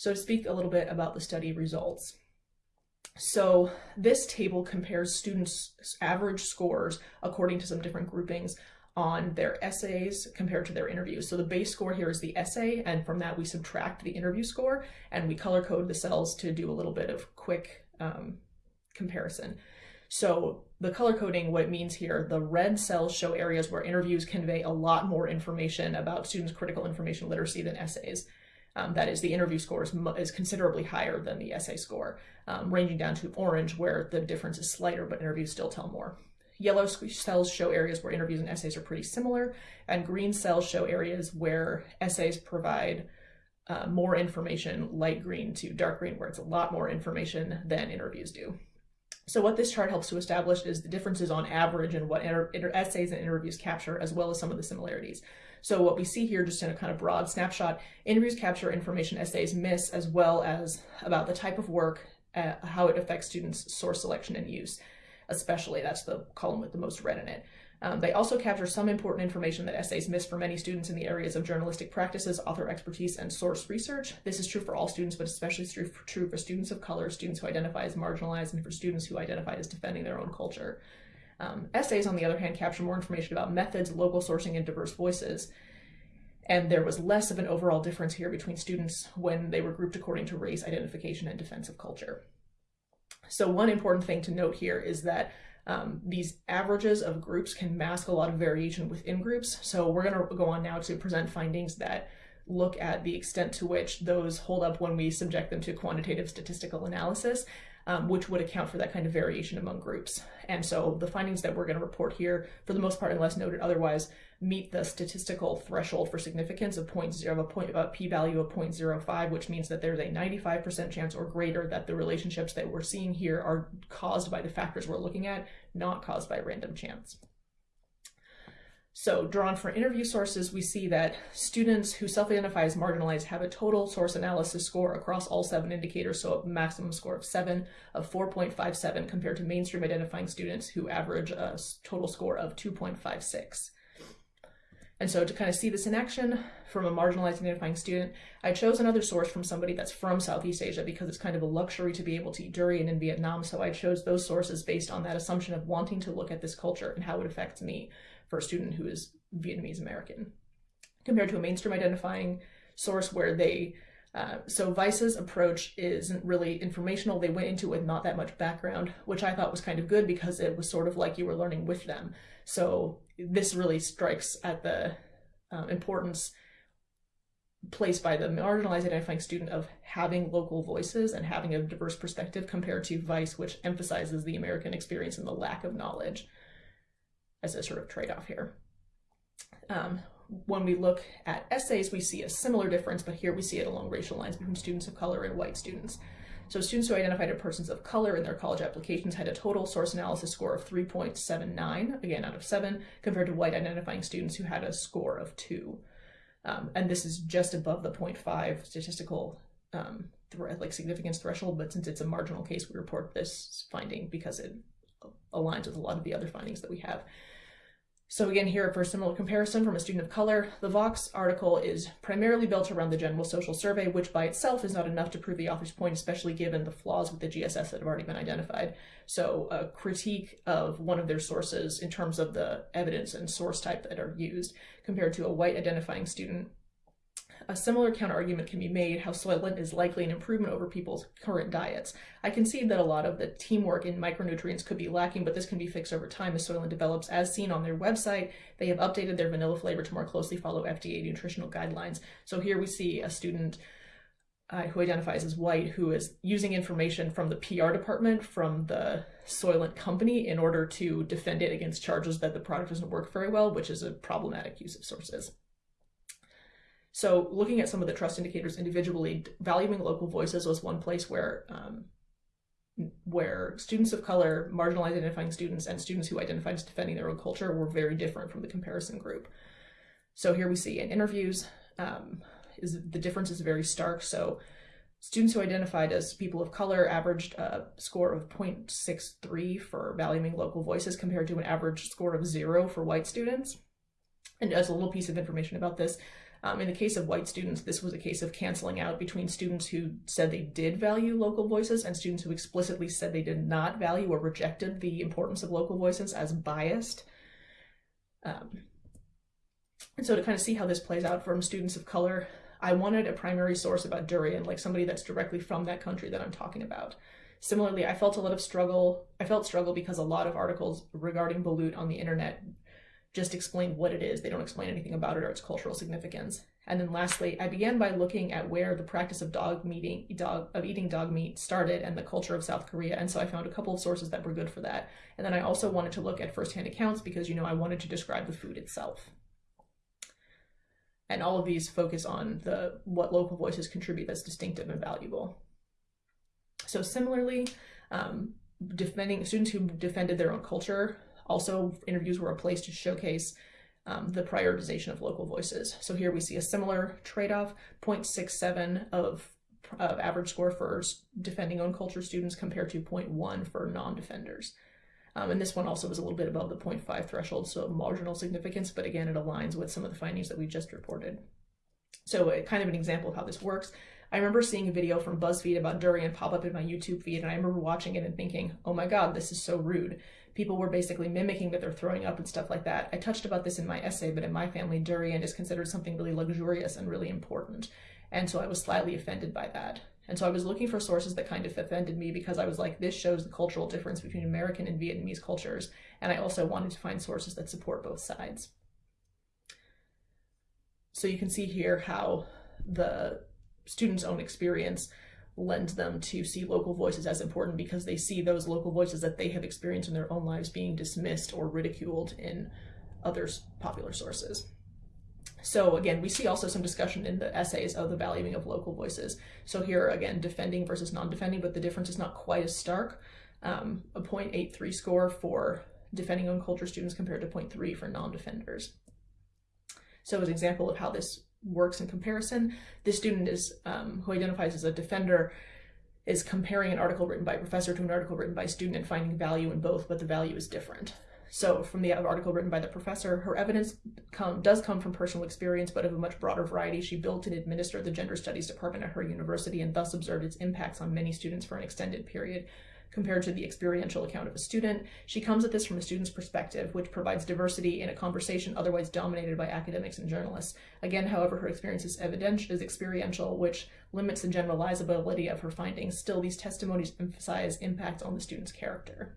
So to speak a little bit about the study results. So this table compares students' average scores according to some different groupings on their essays compared to their interviews. So the base score here is the essay, and from that we subtract the interview score, and we color code the cells to do a little bit of quick um, comparison. So the color coding, what it means here, the red cells show areas where interviews convey a lot more information about students' critical information literacy than essays. Um, that is, the interview score is, is, considerably higher than the essay score, um, ranging down to orange, where the difference is slighter, but interviews still tell more. Yellow cells show areas where interviews and essays are pretty similar, and green cells show areas where essays provide uh, more information, light green to dark green, where it's a lot more information than interviews do. So what this chart helps to establish is the differences on average in what essays and interviews capture, as well as some of the similarities. So what we see here, just in a kind of broad snapshot, interviews capture information essays miss, as well as about the type of work, uh, how it affects students' source selection and use, especially. That's the column with the most red in it. Um, they also capture some important information that essays miss for many students in the areas of journalistic practices, author expertise, and source research. This is true for all students, but especially true for, true for students of color, students who identify as marginalized, and for students who identify as defending their own culture. Um, essays, on the other hand, capture more information about methods, local sourcing, and diverse voices. And there was less of an overall difference here between students when they were grouped according to race, identification, and defensive culture. So one important thing to note here is that um, these averages of groups can mask a lot of variation within groups. So we're going to go on now to present findings that look at the extent to which those hold up when we subject them to quantitative statistical analysis um, which would account for that kind of variation among groups. And so the findings that we're going to report here, for the most part, unless noted otherwise, meet the statistical threshold for significance of 0.0 of a point a p-value of 0.05, which means that there's a 95% chance or greater that the relationships that we're seeing here are caused by the factors we're looking at, not caused by random chance. So drawn for interview sources, we see that students who self-identify as marginalized have a total source analysis score across all seven indicators, so a maximum score of seven of 4.57 compared to mainstream identifying students who average a total score of 2.56. And so to kind of see this in action from a marginalized identifying student, I chose another source from somebody that's from Southeast Asia because it's kind of a luxury to be able to eat durian in Vietnam. So I chose those sources based on that assumption of wanting to look at this culture and how it affects me for a student who is Vietnamese American, compared to a mainstream identifying source where they uh, so Vice's approach isn't really informational. They went into it with not that much background, which I thought was kind of good because it was sort of like you were learning with them. So this really strikes at the uh, importance placed by the marginalized identifying student of having local voices and having a diverse perspective compared to Vice, which emphasizes the American experience and the lack of knowledge as a sort of trade-off here. Um, when we look at essays, we see a similar difference, but here we see it along racial lines between students of color and white students. So students who identified as persons of color in their college applications had a total source analysis score of 3.79, again out of 7, compared to white identifying students who had a score of 2. Um, and this is just above the 0.5 statistical um, like significance threshold, but since it's a marginal case, we report this finding because it aligns with a lot of the other findings that we have. So again, here for a similar comparison from a student of color, the Vox article is primarily built around the general social survey, which by itself is not enough to prove the author's point, especially given the flaws with the GSS that have already been identified. So a critique of one of their sources in terms of the evidence and source type that are used compared to a white identifying student a similar counterargument can be made how Soylent is likely an improvement over people's current diets. I concede that a lot of the teamwork in micronutrients could be lacking, but this can be fixed over time as Soylent develops. As seen on their website, they have updated their vanilla flavor to more closely follow FDA nutritional guidelines. So here we see a student uh, who identifies as white who is using information from the PR department from the Soylent company in order to defend it against charges that the product doesn't work very well, which is a problematic use of sources. So looking at some of the trust indicators individually, valuing local voices was one place where um, where students of color, marginalized identifying students, and students who identified as defending their own culture were very different from the comparison group. So here we see in interviews, um, is the difference is very stark. So students who identified as people of color averaged a score of 0.63 for valuing local voices compared to an average score of zero for white students. And as a little piece of information about this, Um, in the case of white students, this was a case of canceling out between students who said they did value local voices and students who explicitly said they did not value or rejected the importance of local voices as biased. Um, and so to kind of see how this plays out from students of color, I wanted a primary source about durian, like somebody that's directly from that country that I'm talking about. Similarly, I felt a lot of struggle. I felt struggle because a lot of articles regarding balut on the internet just explain what it is. They don't explain anything about it or its cultural significance. And then lastly, I began by looking at where the practice of dog meeting, dog of eating dog meat started and the culture of South Korea. And so I found a couple of sources that were good for that. And then I also wanted to look at firsthand accounts because you know I wanted to describe the food itself. And all of these focus on the what local voices contribute that's distinctive and valuable. So similarly, um, defending students who defended their own culture also, interviews were a place to showcase um, the prioritization of local voices. So here we see a similar trade-off, 0.67 of, of average score for defending own culture students compared to 0.1 for non-defenders. Um, and this one also was a little bit above the 0.5 threshold, so marginal significance, but again, it aligns with some of the findings that we just reported. So uh, kind of an example of how this works. I remember seeing a video from BuzzFeed about durian pop up in my YouTube feed, and I remember watching it and thinking, oh my god, this is so rude people were basically mimicking that they're throwing up and stuff like that. I touched about this in my essay, but in my family, durian is considered something really luxurious and really important. And so I was slightly offended by that. And so I was looking for sources that kind of offended me because I was like, this shows the cultural difference between American and Vietnamese cultures. And I also wanted to find sources that support both sides. So you can see here how the student's own experience lends them to see local voices as important because they see those local voices that they have experienced in their own lives being dismissed or ridiculed in other popular sources. So again, we see also some discussion in the essays of the valuing of local voices. So here again, defending versus non-defending, but the difference is not quite as stark. Um, a 0.83 score for defending own culture students compared to 0.3 for non-defenders. So as an example of how this works in comparison. This student is um, who identifies as a defender is comparing an article written by a professor to an article written by a student and finding value in both, but the value is different. So from the article written by the professor, her evidence come, does come from personal experience, but of a much broader variety. She built and administered the gender studies department at her university and thus observed its impacts on many students for an extended period compared to the experiential account of a student. She comes at this from a student's perspective, which provides diversity in a conversation otherwise dominated by academics and journalists. Again, however, her experience is, is experiential, which limits the generalizability of her findings. Still, these testimonies emphasize impact on the student's character.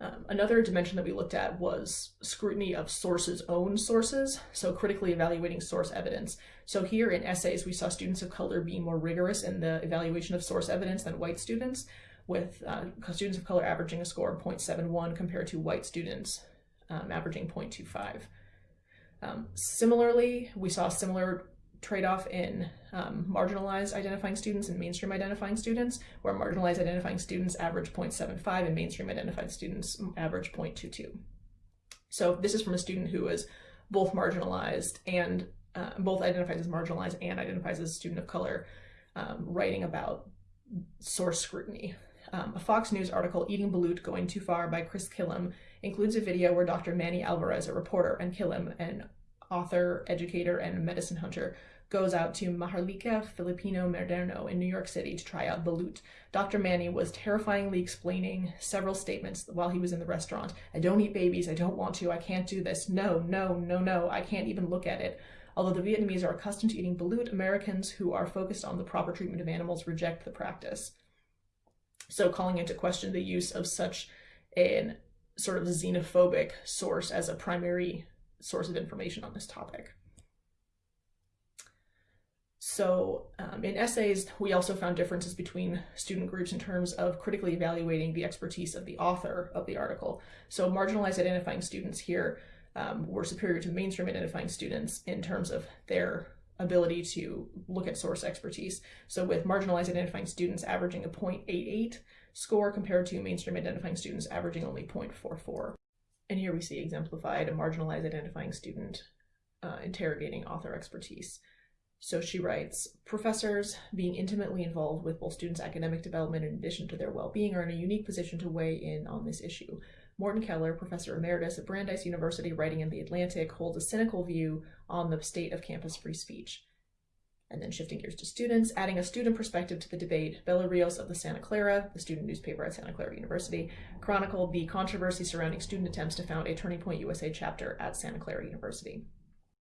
Um, another dimension that we looked at was scrutiny of sources' own sources, so critically evaluating source evidence. So here in essays, we saw students of color being more rigorous in the evaluation of source evidence than white students, with uh, students of color averaging a score of 0.71 compared to white students um, averaging 0.25. Um, similarly, we saw similar trade-off in um, marginalized identifying students and mainstream identifying students, where marginalized identifying students average 0.75 and mainstream identified students average 0.22. So this is from a student who is both marginalized and uh, both identifies as marginalized and identifies as a student of color, um, writing about source scrutiny. Um, a Fox News article, Eating Balut Going Too Far by Chris Kilham, includes a video where Dr. Manny Alvarez, a reporter, and Kilham, an author, educator, and medicine hunter, goes out to Maharlika Filipino Moderno in New York City to try out the balut. Dr. Manny was terrifyingly explaining several statements while he was in the restaurant. I don't eat babies. I don't want to. I can't do this. No, no, no, no. I can't even look at it. Although the Vietnamese are accustomed to eating balut, Americans who are focused on the proper treatment of animals reject the practice. So calling into question the use of such an sort of xenophobic source as a primary source of information on this topic. So um, in essays, we also found differences between student groups in terms of critically evaluating the expertise of the author of the article. So marginalized identifying students here um, were superior to mainstream identifying students in terms of their ability to look at source expertise. So with marginalized identifying students averaging a 0.88 score compared to mainstream identifying students averaging only 0.44. And here we see exemplified a marginalized identifying student uh, interrogating author expertise. So she writes, professors, being intimately involved with both students' academic development in addition to their well-being, are in a unique position to weigh in on this issue. Morton Keller, professor emeritus at Brandeis University, writing in The Atlantic, holds a cynical view on the state of campus free speech. And then shifting gears to students, adding a student perspective to the debate, Bella Rios of the Santa Clara, the student newspaper at Santa Clara University, chronicled the controversy surrounding student attempts to found a Turning Point USA chapter at Santa Clara University.